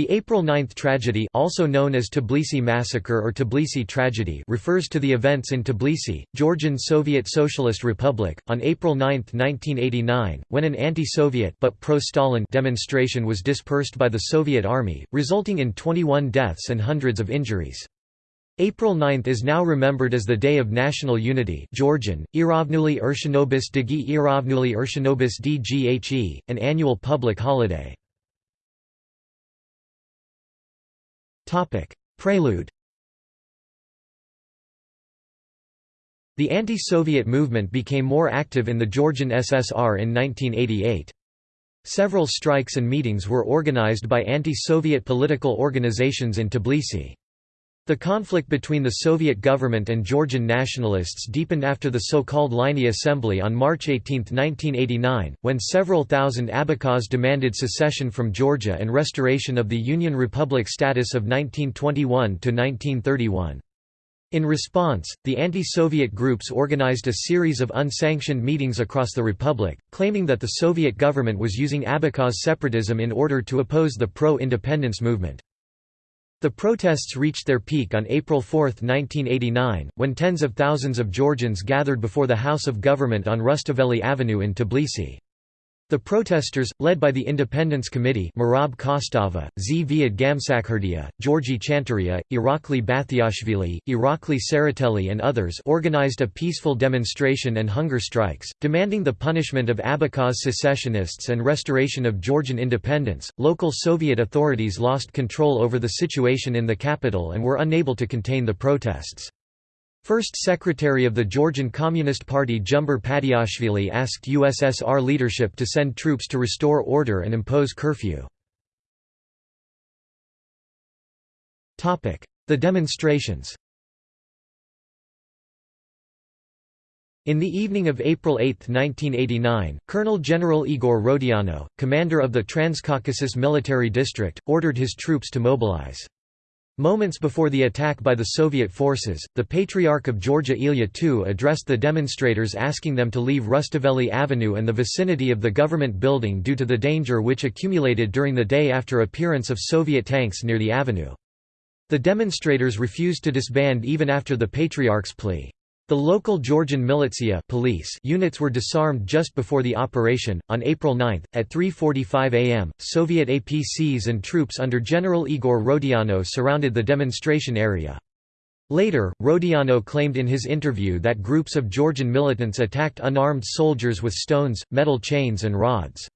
The April 9 tragedy also known as Tbilisi massacre or Tbilisi tragedy refers to the events in Tbilisi, Georgian Soviet Socialist Republic, on April 9, 1989, when an anti-Soviet but pro-Stalin demonstration was dispersed by the Soviet army, resulting in 21 deaths and hundreds of injuries. April 9 is now remembered as the Day of National Unity Georgian, Iravnuli Urshanobis Digi Iravnuli Urshanobis Dghe, an annual public holiday. Prelude The anti-Soviet movement became more active in the Georgian SSR in 1988. Several strikes and meetings were organized by anti-Soviet political organizations in Tbilisi. The conflict between the Soviet government and Georgian nationalists deepened after the so-called Lykhny Assembly on March 18, 1989, when several thousand Abkhaz demanded secession from Georgia and restoration of the Union Republic status of 1921 to 1931. In response, the anti-Soviet groups organized a series of unsanctioned meetings across the republic, claiming that the Soviet government was using Abkhaz separatism in order to oppose the pro-independence movement. The protests reached their peak on April 4, 1989, when tens of thousands of Georgians gathered before the House of Government on Rustaveli Avenue in Tbilisi. The protesters, led by the Independence Committee Merab Kostava, Zviad Gamsakhurdia, Georgi Chanturia, Irakli Batiashvili, Irakli Tsereteli and others organized a peaceful demonstration and hunger strikes, demanding the punishment of Abkhaz secessionists and restoration of Georgian independence. Local Soviet authorities lost control over the situation in the capital and were unable to contain the protests. First Secretary of the Georgian Communist Party Jumber Patiashvili asked USSR leadership to send troops to restore order and impose curfew. The demonstrations In the evening of April 8, 1989, Colonel General Igor Rodionov, commander of the Transcaucasus Military District, ordered his troops to mobilize. Moments before the attack by the Soviet forces, the Patriarch of Georgia Ilya II addressed the demonstrators asking them to leave Rustaveli Avenue and the vicinity of the government building due to the danger which accumulated during the day after appearance of Soviet tanks near the avenue. The demonstrators refused to disband even after the Patriarch's plea. The local Georgian militia police units were disarmed just before the operation. On April 9, at 3:45 a.m., Soviet APCs and troops under General Igor Rodionov surrounded the demonstration area. Later, Rodionov claimed in his interview that groups of Georgian militants attacked unarmed soldiers with stones, metal chains and rods.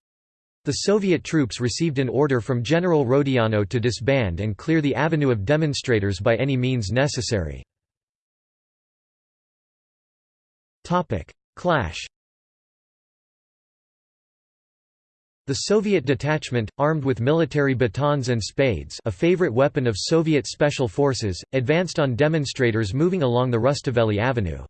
The Soviet troops received an order from General Rodionov to disband and clear the avenue of demonstrators by any means necessary. Topic: Clash. The Soviet detachment, armed with military batons and spades a favorite weapon of Soviet special forces, advanced on demonstrators moving along the Rustaveli Avenue.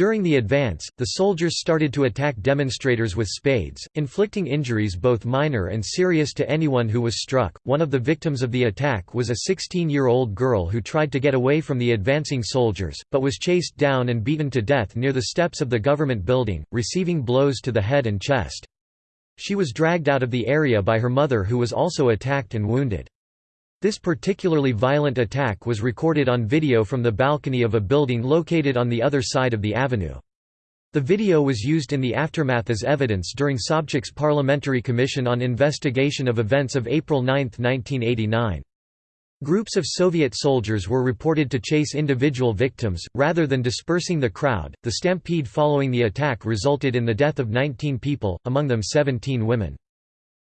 During the advance, the soldiers started to attack demonstrators with spades, inflicting injuries both minor and serious to anyone who was struck. One of the victims of the attack was a 16 year old girl who tried to get away from the advancing soldiers, but was chased down and beaten to death near the steps of the government building, receiving blows to the head and chest. She was dragged out of the area by her mother, who was also attacked and wounded. This particularly violent attack was recorded on video from the balcony of a building located on the other side of the avenue. The video was used in the aftermath as evidence during Sobchak's Parliamentary Commission on Investigation of Events of April 9, 1989. Groups of Soviet soldiers were reported to chase individual victims, rather than dispersing the crowd. The stampede following the attack resulted in the death of 19 people, among them 17 women.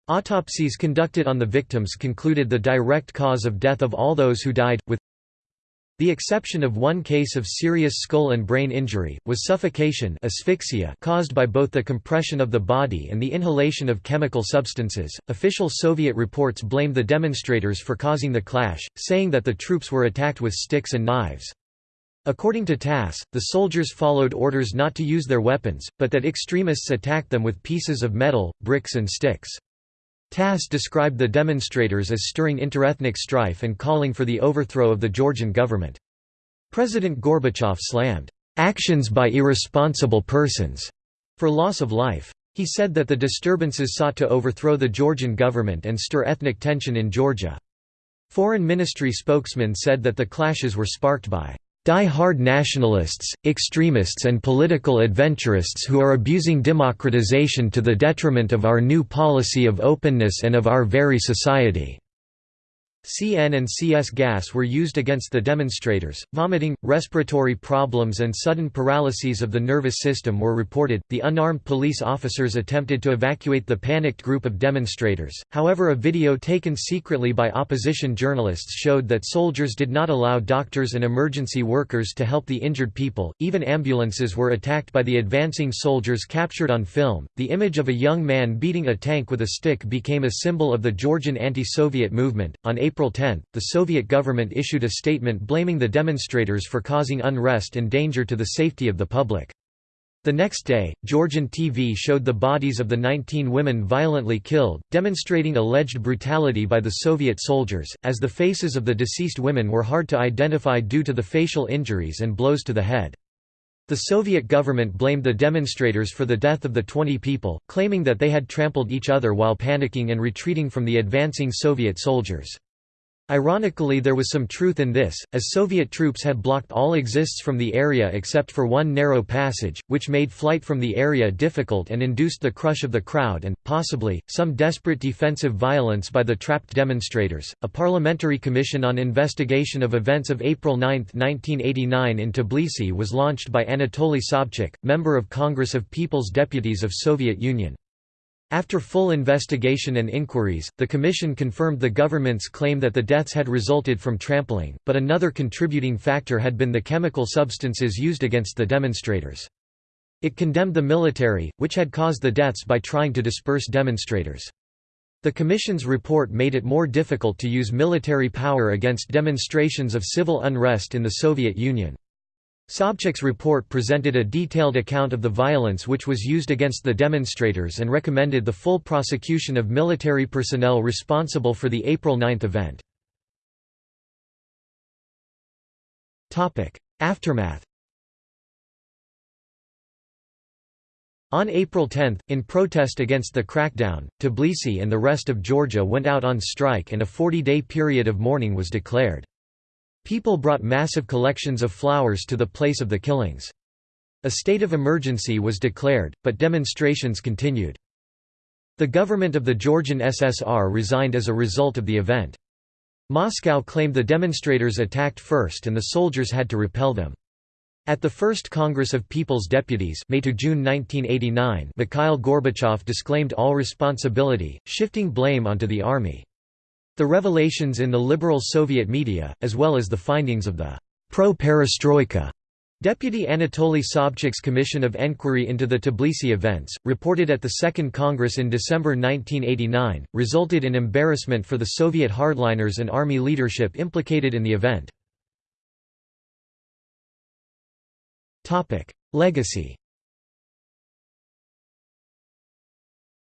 Autopsies conducted on the victims concluded the direct cause of death of all those who died, with the exception of one case of serious skull and brain injury, was suffocation asphyxia caused by both the compression of the body and the inhalation of chemical substances. Official Soviet reports blamed the demonstrators for causing the clash, saying that the troops were attacked with sticks and knives. According to TASS, the soldiers followed orders not to use their weapons, but that extremists attacked them with pieces of metal, bricks and sticks. TASS described the demonstrators as stirring interethnic strife and calling for the overthrow of the Georgian government. President Gorbachev slammed, "...actions by irresponsible persons," for loss of life. He said that the disturbances sought to overthrow the Georgian government and stir ethnic tension in Georgia. Foreign Ministry spokesman said that the clashes were sparked by die-hard nationalists, extremists and political adventurists who are abusing democratization to the detriment of our new policy of openness and of our very society." CN and CS gas were used against the demonstrators. Vomiting, respiratory problems, and sudden paralyses of the nervous system were reported. The unarmed police officers attempted to evacuate the panicked group of demonstrators, however, a video taken secretly by opposition journalists showed that soldiers did not allow doctors and emergency workers to help the injured people. Even ambulances were attacked by the advancing soldiers captured on film. The image of a young man beating a tank with a stick became a symbol of the Georgian anti Soviet movement. On April 10, the Soviet government issued a statement blaming the demonstrators for causing unrest and danger to the safety of the public. The next day, Georgian TV showed the bodies of the 19 women violently killed, demonstrating alleged brutality by the Soviet soldiers, as the faces of the deceased women were hard to identify due to the facial injuries and blows to the head. The Soviet government blamed the demonstrators for the death of the 20 people, claiming that they had trampled each other while panicking and retreating from the advancing Soviet soldiers. Ironically there was some truth in this, as Soviet troops had blocked all exists from the area except for one narrow passage, which made flight from the area difficult and induced the crush of the crowd and, possibly, some desperate defensive violence by the trapped demonstrators. A parliamentary commission on investigation of events of April 9, 1989 in Tbilisi was launched by Anatoly Sobchak, member of Congress of People's Deputies of Soviet Union. After full investigation and inquiries, the Commission confirmed the government's claim that the deaths had resulted from trampling, but another contributing factor had been the chemical substances used against the demonstrators. It condemned the military, which had caused the deaths by trying to disperse demonstrators. The Commission's report made it more difficult to use military power against demonstrations of civil unrest in the Soviet Union. Sobchak's report presented a detailed account of the violence which was used against the demonstrators and recommended the full prosecution of military personnel responsible for the April 9 event. Aftermath On April 10, in protest against the crackdown, Tbilisi and the rest of Georgia went out on strike and a 40-day period of mourning was declared. People brought massive collections of flowers to the place of the killings. A state of emergency was declared, but demonstrations continued. The government of the Georgian SSR resigned as a result of the event. Moscow claimed the demonstrators attacked first and the soldiers had to repel them. At the First Congress of People's Deputies May to June 1989 Mikhail Gorbachev disclaimed all responsibility, shifting blame onto the army. The revelations in the liberal Soviet media, as well as the findings of the pro-perestroika Deputy Anatoly Sobchak's Commission of Enquiry into the Tbilisi events, reported at the Second Congress in December 1989, resulted in embarrassment for the Soviet hardliners and army leadership implicated in the event. Legacy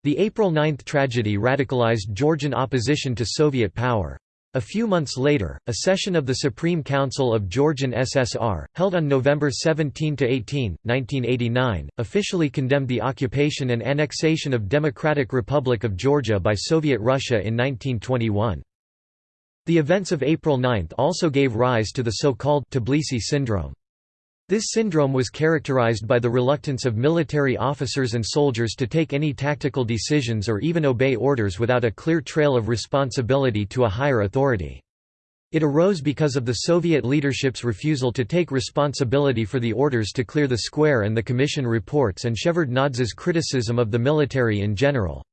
The April 9 tragedy radicalized Georgian opposition to Soviet power. A few months later, a session of the Supreme Council of Georgian SSR, held on November 17–18, 1989, officially condemned the occupation and annexation of Democratic Republic of Georgia by Soviet Russia in 1921. The events of April 9 also gave rise to the so-called Tbilisi syndrome. This syndrome was characterized by the reluctance of military officers and soldiers to take any tactical decisions or even obey orders without a clear trail of responsibility to a higher authority. It arose because of the Soviet leadership's refusal to take responsibility for the orders to clear the square and the Commission reports and Shevardnadze's criticism of the military in general.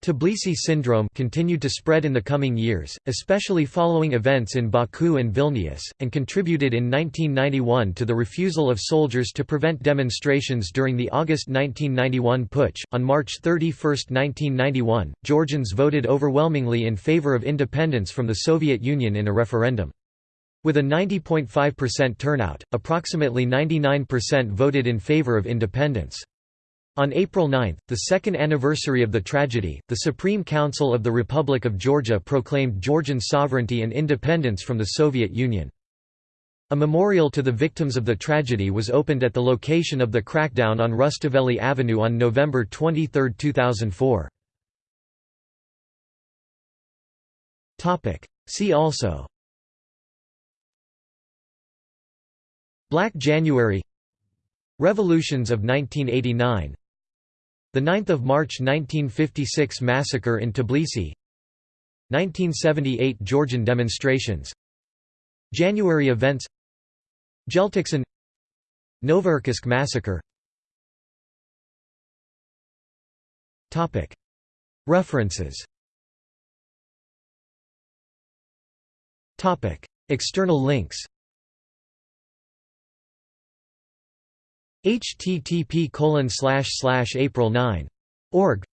Tbilisi syndrome continued to spread in the coming years, especially following events in Baku and Vilnius, and contributed in 1991 to the refusal of soldiers to prevent demonstrations during the August 1991 putsch. On March 31, 1991, Georgians voted overwhelmingly in favor of independence from the Soviet Union in a referendum. With a 90.5% turnout, approximately 99% voted in favor of independence. On April 9, the second anniversary of the tragedy, the Supreme Council of the Republic of Georgia proclaimed Georgian sovereignty and independence from the Soviet Union. A memorial to the victims of the tragedy was opened at the location of the crackdown on Rustaveli Avenue on November 23, 2004. See also Black January Revolutions of 1989 The 9th of March 1956 massacre in Tbilisi. 1978 Georgian demonstrations. January events. Jeltoqsan Novocherkassk massacre. References. External links http April 9. Org.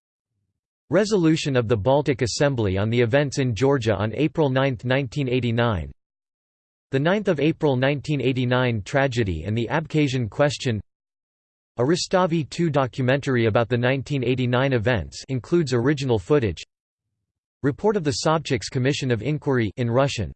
Resolution of the Baltic Assembly on the events in Georgia on April 9, 1989 The 9th of April 1989 tragedy and the Abkhazian question. A Rustavi 2 documentary about the 1989 events includes original footage. Report of the Sobchak's Commission of Inquiry in Russian